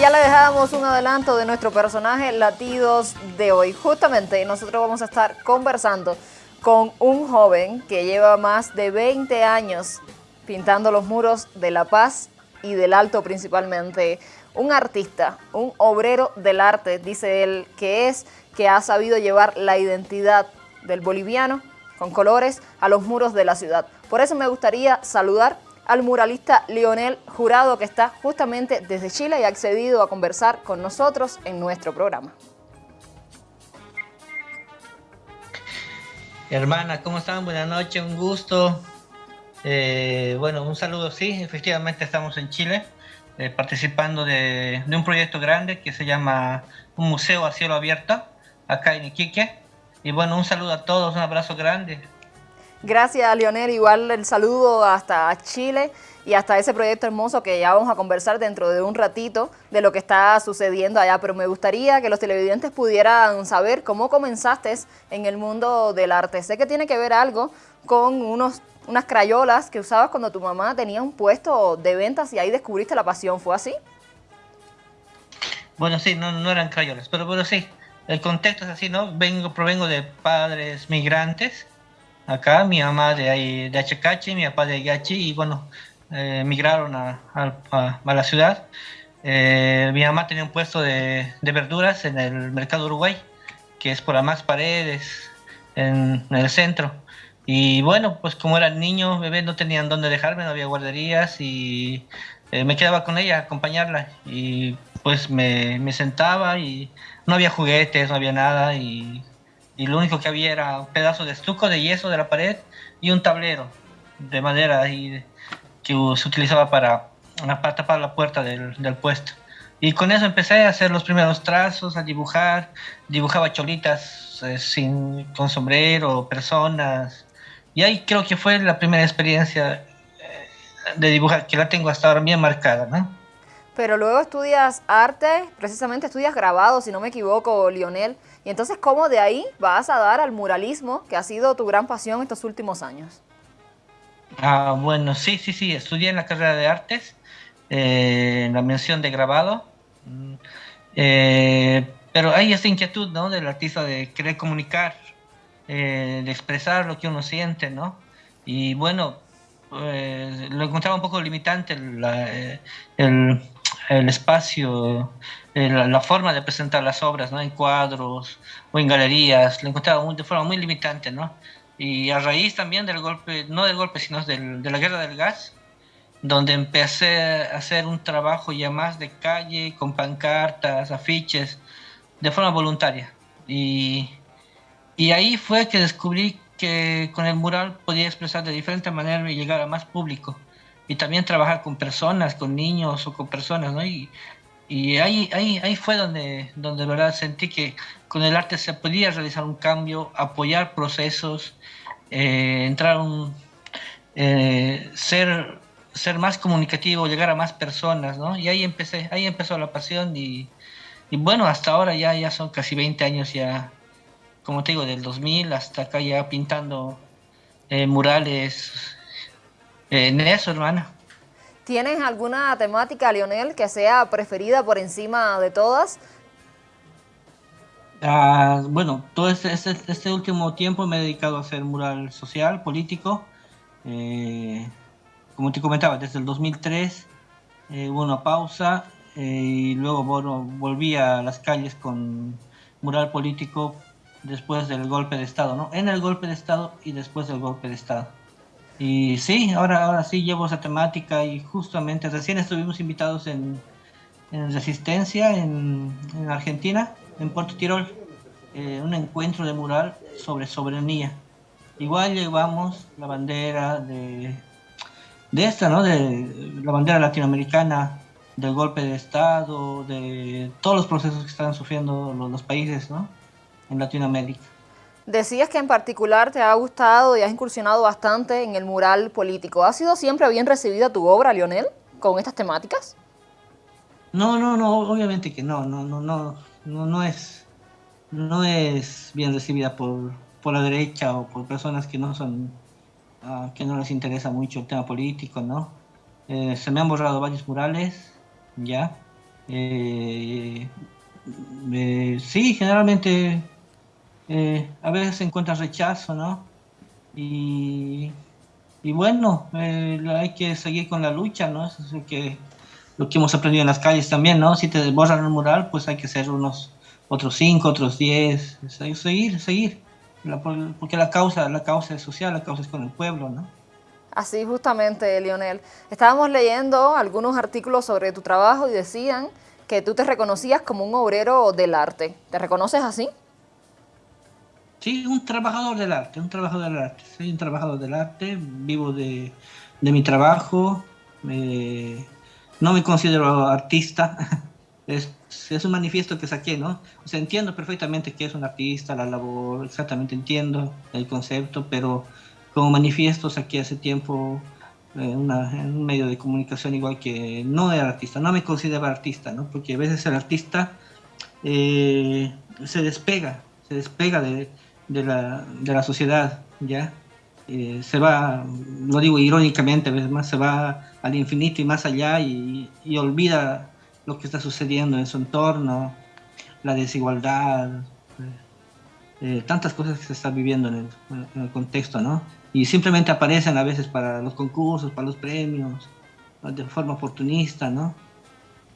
ya le dejamos un adelanto de nuestro personaje Latidos de hoy. Justamente nosotros vamos a estar conversando con un joven que lleva más de 20 años pintando los muros de La Paz y del Alto principalmente. Un artista, un obrero del arte, dice él, que es que ha sabido llevar la identidad del boliviano con colores a los muros de la ciudad. Por eso me gustaría saludar al muralista Lionel Jurado, que está justamente desde Chile y ha accedido a conversar con nosotros en nuestro programa. Hermana, ¿cómo están? Buenas noches, un gusto. Eh, bueno, un saludo, sí, efectivamente estamos en Chile, eh, participando de, de, un proyecto grande que se llama Un Museo a Cielo Abierto, acá en Iquique. Y bueno, un saludo a todos, un abrazo grande. Gracias, Leonel. Igual el saludo hasta Chile y hasta ese proyecto hermoso que ya vamos a conversar dentro de un ratito de lo que está sucediendo allá. Pero me gustaría que los televidentes pudieran saber cómo comenzaste en el mundo del arte. Sé que tiene que ver algo con unos, unas crayolas que usabas cuando tu mamá tenía un puesto de ventas y ahí descubriste la pasión. ¿Fue así? Bueno, sí, no, no eran crayolas, pero, pero sí. El contexto es así, ¿no? Vengo, provengo de padres migrantes acá, mi mamá de ahí, de Achacachi, mi papá de Ayachi, y bueno, eh, migraron a, la ciudad. Eh, mi mamá tenía un puesto de, verduras en el mercado Uruguay, que es por las más paredes, en, el centro. Y bueno, pues como era niño, bebé, no tenían dónde dejarme, no había guarderías y eh, me quedaba con ella, a acompañarla. Y pues me, me, sentaba y no había juguetes, no había nada. Y y lo único que había era un pedazo de estuco de yeso de la pared y un tablero de madera y que se utilizaba para, para tapar la puerta del, del, puesto. Y con eso empecé a hacer los primeros trazos, a dibujar, dibujaba cholitas eh, sin, con sombrero, personas. Y ahí creo que fue la primera experiencia eh, de dibujar, que la tengo hasta ahora bien marcada, ¿no? Pero luego estudias arte, precisamente estudias grabado, si no me equivoco, Lionel. Y entonces, ¿cómo de ahí vas a dar al muralismo, que ha sido tu gran pasión estos últimos años? Ah, bueno, sí, sí, sí, estudié en la carrera de artes, eh, en la mención de grabado, mm, eh, pero hay esa inquietud, ¿no? Del artista de querer comunicar, eh, de expresar lo que uno siente, ¿no? Y bueno, lo encontraba un poco limitante el, el espacio, eh, la, forma de presentar las obras, ¿no? En cuadros o en galerías, lo encontraba de forma muy limitante, ¿no? Y a raíz también del golpe, no del golpe, sino de la guerra del gas, donde empecé a hacer un trabajo ya más de calle, con pancartas, afiches, de forma voluntaria. Y, y ahí fue que descubrí que con el mural podía expresar de diferente manera y llegar a más público y también trabajar con personas, con niños o con personas, ¿no? Y, y ahí, ahí, ahí fue donde, donde verdad sentí que con el arte se podía realizar un cambio, apoyar procesos, eh, entrar un, eh, ser, ser más comunicativo, llegar a más personas, ¿no? Y ahí empecé, ahí empezó la pasión y, y bueno, hasta ahora ya, ya son casi 20 años ya, como te digo, del 2000 hasta acá ya pintando eh, murales, en eso, hermana. ¿Tienes alguna temática, Lionel, que sea preferida por encima de todas? Ah, bueno, todo este, este, este, último tiempo me he dedicado a hacer mural social, político. Eh, como te comentaba, desde el 2003 eh, hubo una pausa eh, y luego bueno, volví a las calles con mural político después del golpe de Estado, ¿no? En el golpe de Estado y después del golpe de Estado. Y sí, ahora, ahora sí llevo esa temática y justamente recién estuvimos invitados en, Resistencia, en, Argentina, en Puerto Tirol, eh, un encuentro de mural sobre soberanía. Igual llevamos la bandera de, de esta, ¿no? De la bandera latinoamericana, del golpe de Estado, de todos los procesos que están sufriendo los, los países, ¿no? En Latinoamérica. Decías que en particular te ha gustado y has incursionado bastante en el mural político. ¿Ha sido siempre bien recibida tu obra, Lionel, con estas temáticas? No, no, no, obviamente que no, no, no, no, no, no es, no es bien recibida por, por la derecha o por personas que no son, uh, que no les interesa mucho el tema político, ¿no? Eh, se me han borrado varios murales, ya, Eh, eh, sí, generalmente a veces se encuentra rechazo, ¿no? Y, bueno, hay que seguir con la lucha, ¿no? Eso es lo que, lo que hemos aprendido en las calles también, ¿no? Si te borran el mural, pues hay que hacer unos otros cinco, otros diez, seguir, seguir, porque la causa, la causa es social, la causa es con el pueblo, ¿no? Así justamente, Lionel. Estábamos leyendo algunos artículos sobre tu trabajo y decían que tú te reconocías como un obrero del arte. ¿Te reconoces así? Sí, un trabajador del arte, un trabajador del arte. Soy un trabajador del arte, vivo de, mi trabajo. no me considero artista, es, es, un manifiesto que saqué, ¿no? O sea, entiendo perfectamente que es un artista, la labor, exactamente entiendo el concepto, pero como manifiesto saqué hace tiempo eh, un medio de comunicación igual que no era artista, no me considero artista, ¿no? Porque a veces el artista eh, se despega, se despega de, de, la, de la sociedad, ¿ya? Eh, se va, lo digo irónicamente, más se va al infinito y más allá y, y olvida lo que está sucediendo en su entorno, la desigualdad, eh, eh, tantas cosas que se están viviendo en el, contexto, ¿no? Y simplemente aparecen a veces para los concursos, para los premios, de forma oportunista, ¿no?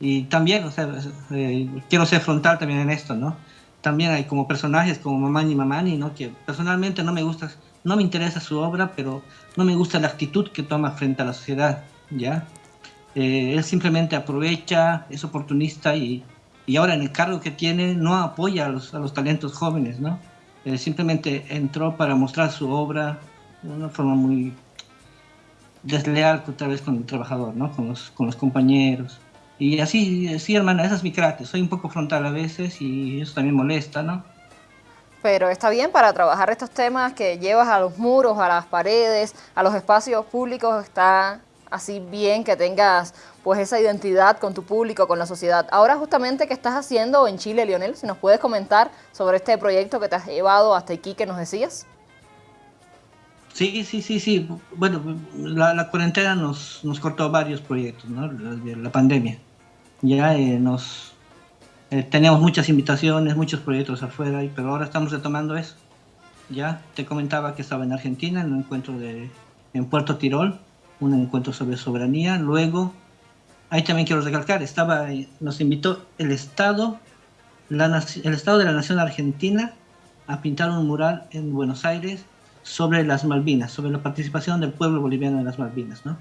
Y también, o sea, eh, quiero ser frontal también en esto, ¿no? También hay como personajes como Mamani Mamani, ¿no? Que personalmente no me gusta, no me interesa su obra, pero no me gusta la actitud que toma frente a la sociedad, ¿ya? Eh, él simplemente aprovecha, es oportunista y, y, ahora en el cargo que tiene no apoya a los, a los talentos jóvenes, ¿no? simplemente entró para mostrar su obra de una forma muy desleal otra vez con el trabajador, ¿no? Con los, con los compañeros. Y así, sí, hermana, esa es mi carácter. Soy un poco frontal a veces y eso también molesta, ¿no? Pero está bien para trabajar estos temas que llevas a los muros, a las paredes, a los espacios públicos, está así bien que tengas pues esa identidad con tu público, con la sociedad. Ahora justamente, ¿qué estás haciendo en Chile, Lionel? Si nos puedes comentar sobre este proyecto que te has llevado hasta aquí, que nos decías. Sí, sí, sí, sí. Bueno, la, cuarentena nos, nos, cortó varios proyectos, ¿no? La, la pandemia. Ya eh, nos eh, teníamos muchas invitaciones, muchos proyectos afuera, pero ahora estamos retomando eso. Ya te comentaba que estaba en Argentina en un encuentro de, en Puerto Tirol, un encuentro sobre soberanía. Luego, ahí también quiero recalcar, estaba, nos invitó el Estado, la, el Estado de la Nación Argentina a pintar un mural en Buenos Aires sobre las Malvinas, sobre la participación del pueblo boliviano en las Malvinas. ¿no?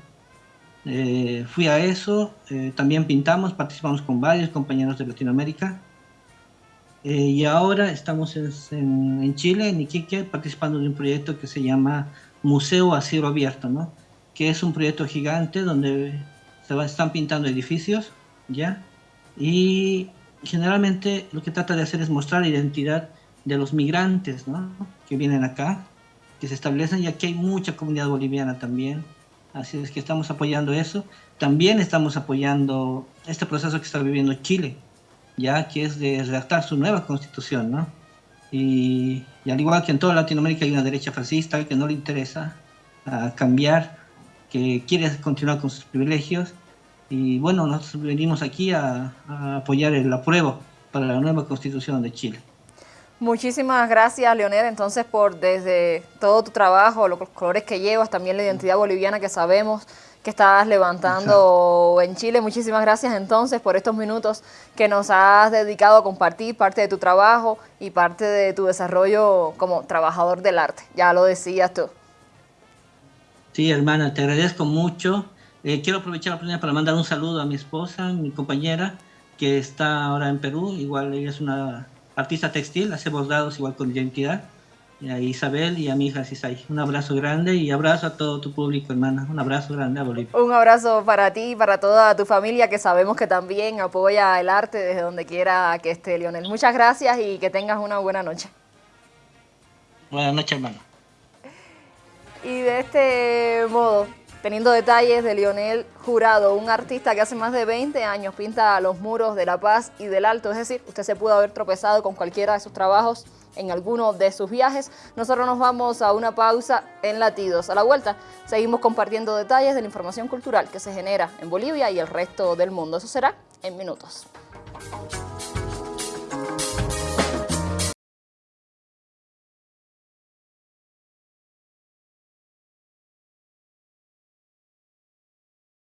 Eh, fui a eso, eh, también pintamos, participamos con varios compañeros de Latinoamérica. Eh, y ahora estamos en, Chile, en Iquique, participando de un proyecto que se llama Museo a Cielo Abierto, ¿no? que es un proyecto gigante donde se están pintando edificios, ¿ya? Y generalmente lo que trata de hacer es mostrar la identidad de los migrantes, ¿no? Que vienen acá, que se establecen, y aquí hay mucha comunidad boliviana también, así es que estamos apoyando eso. También estamos apoyando este proceso que está viviendo Chile, ya que es de redactar su nueva constitución, ¿no? Y, al igual que en toda Latinoamérica hay una derecha fascista que no le interesa a cambiar que quiere continuar con sus privilegios. Y bueno, nosotros venimos aquí a, apoyar el apruebo para la nueva constitución de Chile. Muchísimas gracias, Leonel, entonces por desde todo tu trabajo, los colores que llevas, también la identidad boliviana que sabemos que estás levantando en Chile. Muchísimas gracias entonces por estos minutos que nos has dedicado a compartir parte de tu trabajo y parte de tu desarrollo como trabajador del arte. Ya lo decías tú. Sí, hermana, te agradezco mucho. Eh, quiero aprovechar la oportunidad para mandar un saludo a mi esposa, mi compañera, que está ahora en Perú. Igual ella es una artista textil, hace bordados igual con identidad. Y a Isabel y a mi hija Cisay. Un abrazo grande y abrazo a todo tu público, hermana. Un abrazo grande a Bolivia. Un abrazo para ti y para toda tu familia que sabemos que también apoya el arte desde donde quiera que esté, Lionel. Muchas gracias y que tengas una buena noche. Buenas noches, hermano. Y de este modo, teniendo detalles de Lionel Jurado, un artista que hace más de 20 años pinta los muros de La Paz y del Alto, es decir, usted se pudo haber tropezado con cualquiera de sus trabajos en alguno de sus viajes. Nosotros nos vamos a una pausa en Latidos. A la vuelta seguimos compartiendo detalles de la información cultural que se genera en Bolivia y el resto del mundo. Eso será en minutos.